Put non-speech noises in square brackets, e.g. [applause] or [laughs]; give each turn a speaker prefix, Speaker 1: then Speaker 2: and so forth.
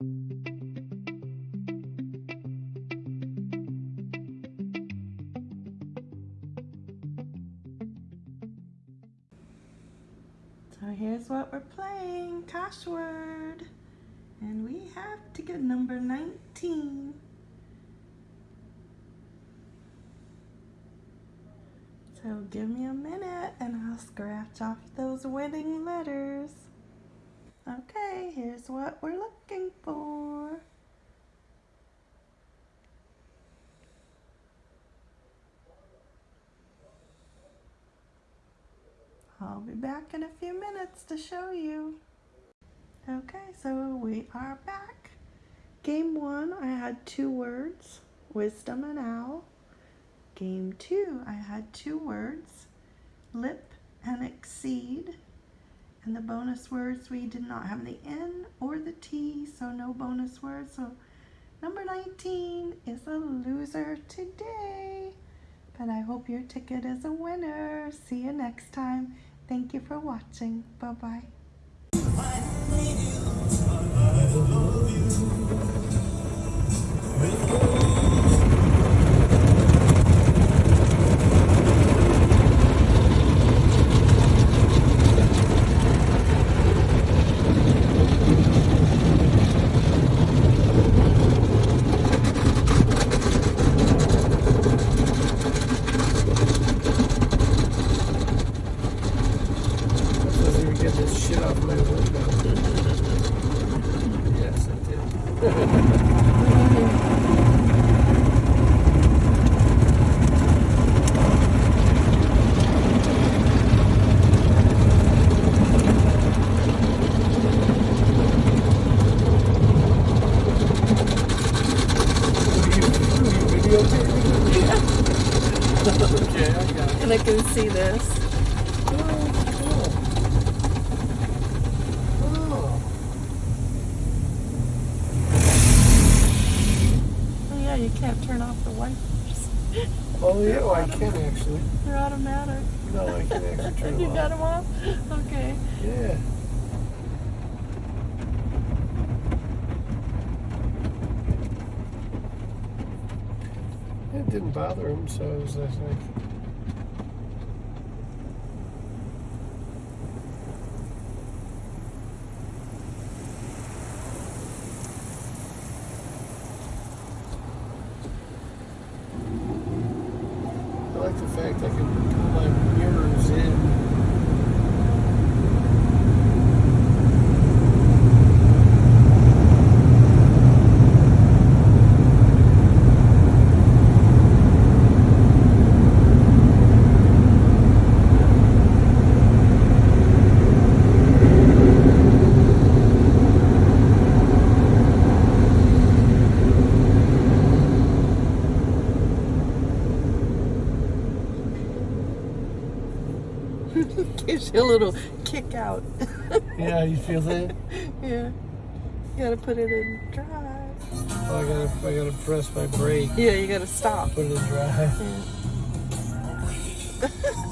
Speaker 1: So here's what we're playing, Cashword. And we have ticket number 19. So give me a minute and I'll scratch off those winning letters. Okay, here's what we're looking for. I'll be back in a few minutes to show you. Okay, so we are back. Game one, I had two words, wisdom and owl. Game two, I had two words, lip and exceed. And the bonus words, we did not have the N or the T, bonus word. So number 19 is a loser today. But I hope your ticket is a winner. See you next time. Thank you for watching. Bye-bye.
Speaker 2: Doesn't even this shit off my window. yes, I did. Okay, I got it.
Speaker 1: And I can see this.
Speaker 2: Oh, cool.
Speaker 1: You can't turn off the wipers.
Speaker 2: Oh, yeah, well, I can actually.
Speaker 1: They're automatic.
Speaker 2: No, I can actually [laughs] turn
Speaker 1: you
Speaker 2: them
Speaker 1: got
Speaker 2: off.
Speaker 1: them off? Okay.
Speaker 2: Yeah. It didn't bother him, so I was like, I can put my mirrors in. [laughs]
Speaker 1: Gives you a little kick out. [laughs]
Speaker 2: Yeah, you feel that?
Speaker 1: yeah. You gotta put it in drive.
Speaker 2: Oh, I gotta, I gotta press my brake,
Speaker 1: Yeah, you gotta stop.
Speaker 2: put it in drive.
Speaker 1: Yeah. [laughs]